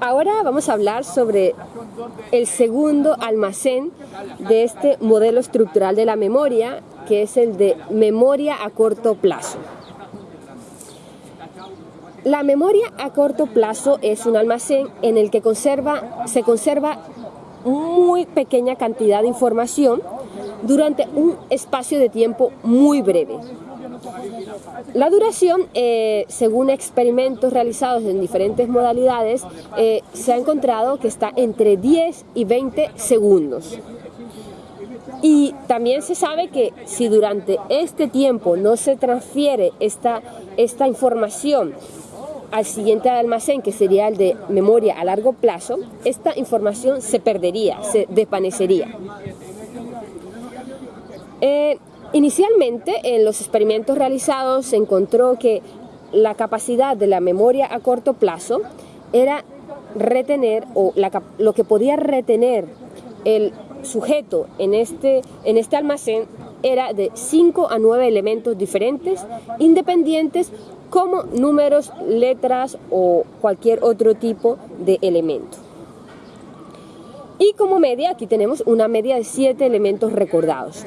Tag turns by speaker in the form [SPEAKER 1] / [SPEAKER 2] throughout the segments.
[SPEAKER 1] Ahora vamos a hablar sobre el segundo almacén de este modelo estructural de la memoria, que es el de memoria a corto plazo. La memoria a corto plazo es un almacén en el que conserva, se conserva muy pequeña cantidad de información durante un espacio de tiempo muy breve. La duración, eh, según experimentos realizados en diferentes modalidades, eh, se ha encontrado que está entre 10 y 20 segundos. Y también se sabe que si durante este tiempo no se transfiere esta, esta información al siguiente almacén, que sería el de memoria a largo plazo, esta información se perdería, se desvanecería. Eh, Inicialmente, en los experimentos realizados se encontró que la capacidad de la memoria a corto plazo era retener, o lo que podía retener el sujeto en este, en este almacén era de 5 a 9 elementos diferentes, independientes como números, letras o cualquier otro tipo de elemento. Y como media, aquí tenemos una media de 7 elementos recordados.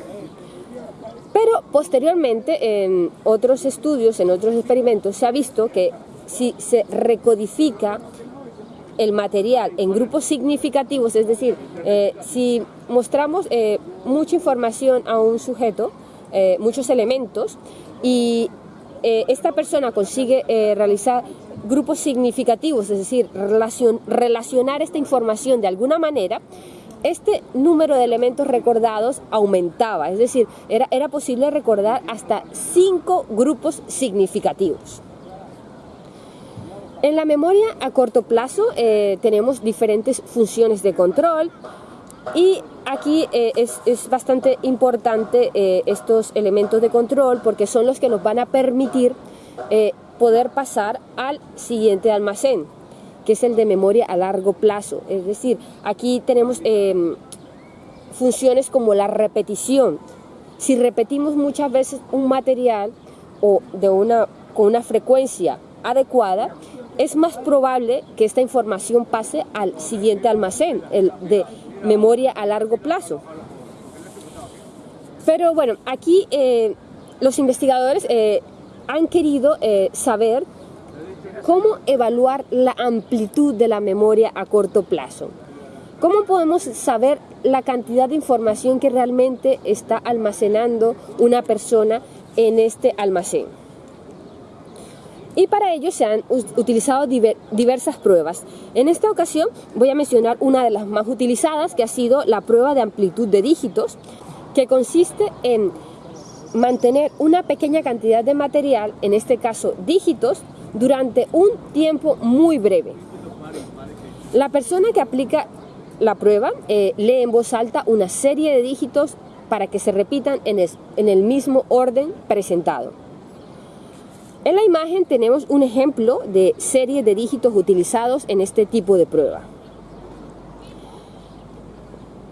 [SPEAKER 1] Pero posteriormente en otros estudios, en otros experimentos, se ha visto que si se recodifica el material en grupos significativos, es decir, eh, si mostramos eh, mucha información a un sujeto, eh, muchos elementos, y esta persona consigue realizar grupos significativos, es decir, relacionar esta información de alguna manera, este número de elementos recordados aumentaba, es decir, era, posible recordar hasta cinco grupos significativos. En la memoria a corto plazo eh, tenemos diferentes funciones de control y aquí eh, es, bastante importante eh, estos elementos de control porque son los que nos van a permitir poder pasar al siguiente almacén que es el de memoria a largo plazo. Es decir, aquí tenemos em, funciones como la repetición. Si repetimos muchas veces un material o de una, con una frecuencia adecuada, es más probable que esta información pase al siguiente almacén, el de memoria a largo plazo. Pero bueno, aquí eh, los investigadores eh, han querido eh, saber ¿Cómo evaluar la amplitud de la memoria a corto plazo? ¿Cómo podemos saber la cantidad de información que realmente está almacenando una persona en este almacén? Y para ello se han utilizado diversas pruebas. En esta ocasión voy a mencionar una de las más utilizadas que ha sido la prueba de amplitud de dígitos, que consiste en mantener una pequeña cantidad de material, en este caso dígitos, durante un tiempo muy breve. La persona que aplica la prueba eh, lee en voz alta una serie de dígitos para que se repitan en el, mismo orden presentado. En la imagen tenemos un ejemplo de serie de dígitos utilizados en este tipo de prueba.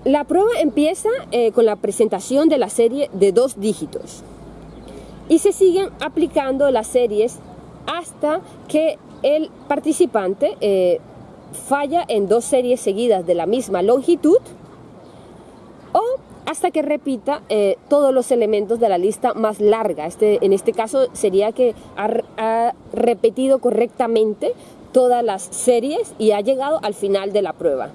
[SPEAKER 1] La prueba empieza eh, con la presentación de la serie de dos dígitos y se siguen aplicando las series hasta que el participante eh, falla en dos series seguidas de la misma longitud o hasta que repita eh, todos los elementos de la lista más larga. Este, en este caso sería que ha, repetido correctamente todas las series y ha llegado al final de la prueba.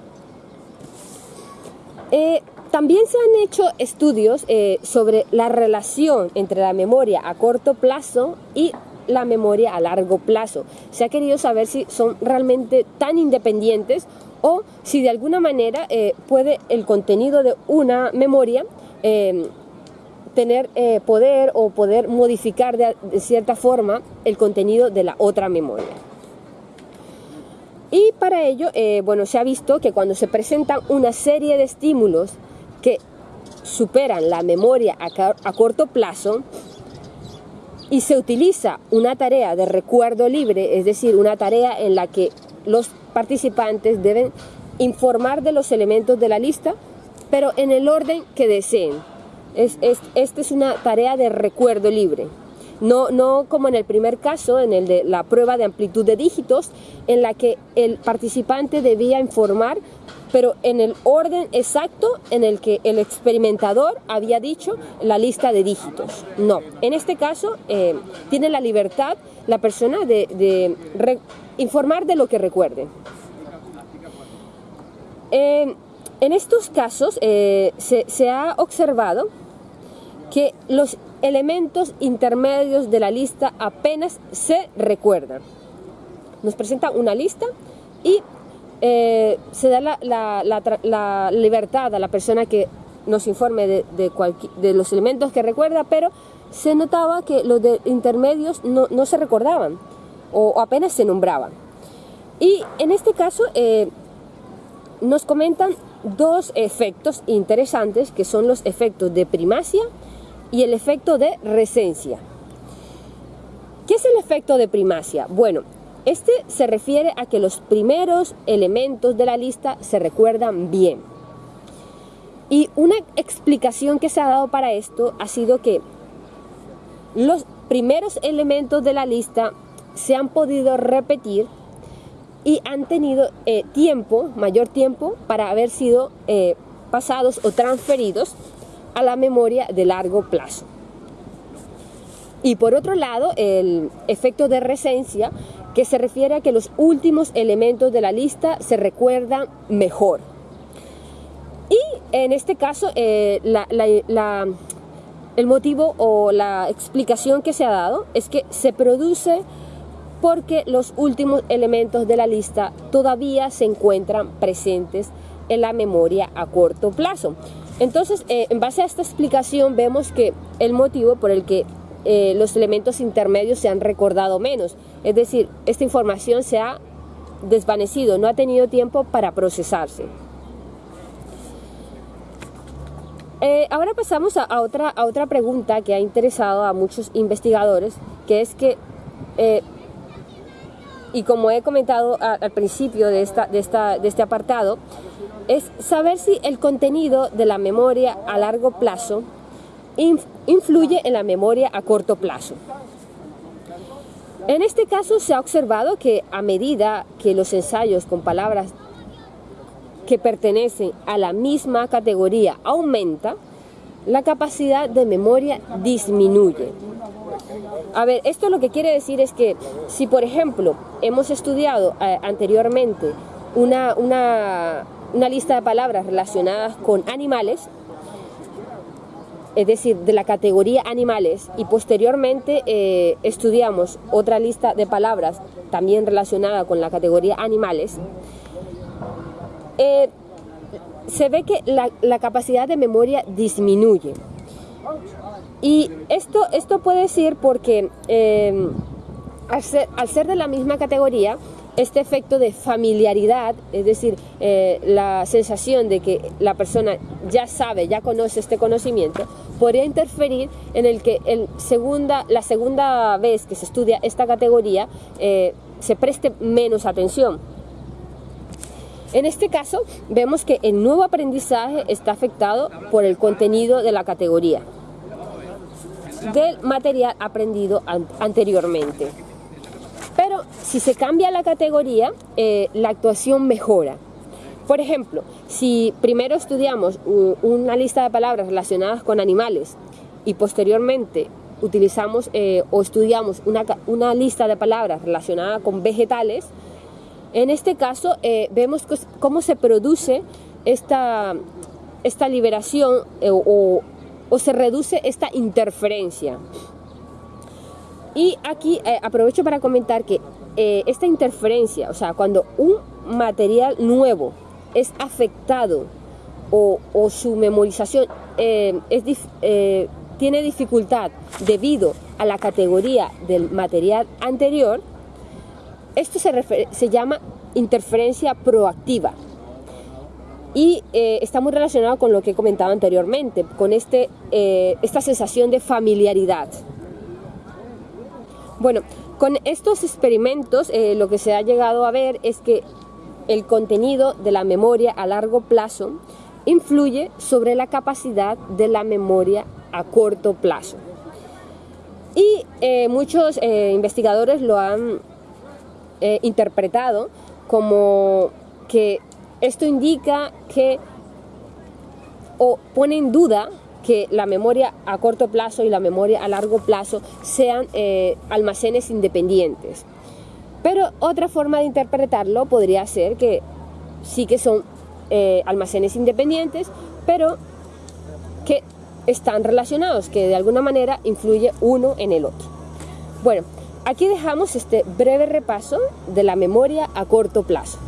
[SPEAKER 1] Eh, también se han hecho estudios sobre la relación entre la memoria a corto plazo y la memoria a largo plazo. Se ha querido saber si son realmente tan independientes o si de alguna manera eh, puede el contenido de una memoria em, tener eh, poder o poder modificar de, cierta forma el contenido de la otra memoria. Y para ello, eh, bueno, se ha visto que cuando se presentan una serie de estímulos que superan la memoria a corto plazo, y se utiliza una tarea de recuerdo libre, es decir, una tarea en la que los participantes deben informar de los elementos de la lista, pero en el orden que deseen. Es, esta es una tarea de recuerdo libre. No, no como en el primer caso, en el de la prueba de amplitud de dígitos, en la que el participante debía informar, pero en el orden exacto en el que el experimentador había dicho la lista de dígitos. No, en este caso eh, tiene la libertad la persona de, informar de lo que recuerde. Eh, en estos casos eh, se ha observado que los elementos intermedios de la lista apenas se recuerdan. Nos presenta una lista y eh, se da la, libertad a la persona que nos informe de, de, los elementos que recuerda, pero se notaba que los de intermedios no, se recordaban o, apenas se nombraban. Y en este caso eh, nos comentan dos efectos interesantes que son los efectos de primacia y el efecto de resencia. ¿Qué es el efecto de primacia? Bueno, este se refiere a que los primeros elementos de la lista se recuerdan bien. Y una explicación que se ha dado para esto ha sido que los primeros elementos de la lista se han podido repetir y han tenido eh, tiempo, mayor tiempo, para haber sido eh, pasados o transferidos a la memoria de largo plazo. Y por otro lado, el efecto de resencia, que se refiere a que los últimos elementos de la lista se recuerdan mejor. Y en este caso, eh, el motivo o la explicación que se ha dado es que se produce porque los últimos elementos de la lista todavía se encuentran presentes en la memoria a corto plazo. Entonces, eh, en base a esta explicación vemos que el motivo por el que eh, los elementos intermedios se han recordado menos, es decir, esta información se ha desvanecido, no ha tenido tiempo para procesarse. Eh, ahora pasamos a, otra, a otra pregunta que ha interesado a muchos investigadores, que es que, y como he comentado al principio de, esta, de, esta, de este apartado, es saber si el contenido de la memoria a largo plazo influye en la memoria a corto plazo. En este caso se ha observado que a medida que los ensayos con palabras que pertenecen a la misma categoría aumenta, la capacidad de memoria disminuye. A ver, esto lo que quiere decir es que si por ejemplo hemos estudiado eh, anteriormente una, una una lista de palabras relacionadas con animales, es decir, de la categoría animales, y posteriormente eh, estudiamos otra lista de palabras también relacionada con la categoría animales, eh, se ve que la, capacidad de memoria disminuye. Y esto, esto puede ser porque eh, al ser de la misma categoría, este efecto de familiaridad, es decir, eh, la sensación de que la persona ya sabe, ya conoce este conocimiento, podría interferir en el que el segunda, la segunda vez que se estudia esta categoría eh, se preste menos atención. En este caso, vemos que el nuevo aprendizaje está afectado por el contenido de la categoría del material aprendido anteriormente. Pero si se cambia la categoría, eh, la actuación mejora. Por ejemplo, si primero estudiamos una lista de palabras relacionadas con animales y posteriormente utilizamos eh, o estudiamos una, lista de palabras relacionada con vegetales, en este caso eh, vemos cómo se produce esta, esta liberación o, o se reduce esta interferencia. Y aquí eh, aprovecho para comentar que eh, esta interferencia, o sea, cuando un material nuevo es afectado o, su memorización eh, tiene dificultad debido a la categoría del material anterior, esto se, llama interferencia proactiva y está muy relacionado con lo que he comentado anteriormente, con este, esta sensación de familiaridad. Bueno, con estos experimentos eh, lo que se ha llegado a ver es que el contenido de la memoria a largo plazo influye sobre la capacidad de la memoria a corto plazo. Y eh, muchos eh, investigadores lo han interpretado como que esto indica que o pone en duda que la memoria a corto plazo y la memoria a largo plazo sean almacenes independientes. Pero otra forma de interpretarlo podría ser que sí que son almacenes independientes, pero que están relacionados, que de alguna manera influye uno en el otro. Bueno, aquí dejamos este breve repaso de la memoria a corto plazo.